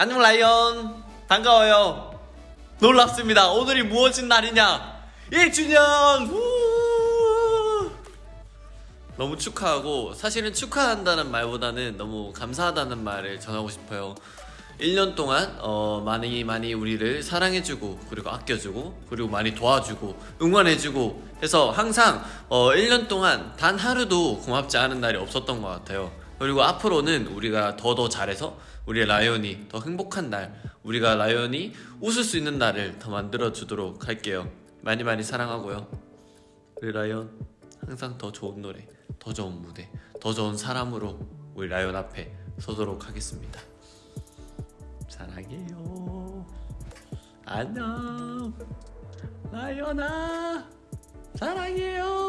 안녕 라이언. 반가워요. 놀랍습니다. 오늘이 무엇인 날이냐? 1주년! 우! 너무 축하하고 사실은 축하한다는 말보다는 너무 감사하다는 말을 전하고 싶어요. 1년 동안 어, 많이 많이 우리를 사랑해주고 그리고 아껴주고 그리고 많이 도와주고 응원해주고 해서 항상 어, 1년 동안 단 하루도 고맙지 않은 날이 없었던 것 같아요 그리고 앞으로는 우리가 더 더 잘해서 우리의 라이언이 더 행복한 날 우리가 라이언이 웃을 수 있는 날을 더 만들어 주도록 할게요. 많이 많이 사랑하고요. 우리 라이언 항상 더 좋은 노래 더 좋은 무대 더 좋은 사람으로 우리 라이언 앞에 서도록 하겠습니다. 사랑해요. 안녕. 라이언아 사랑해요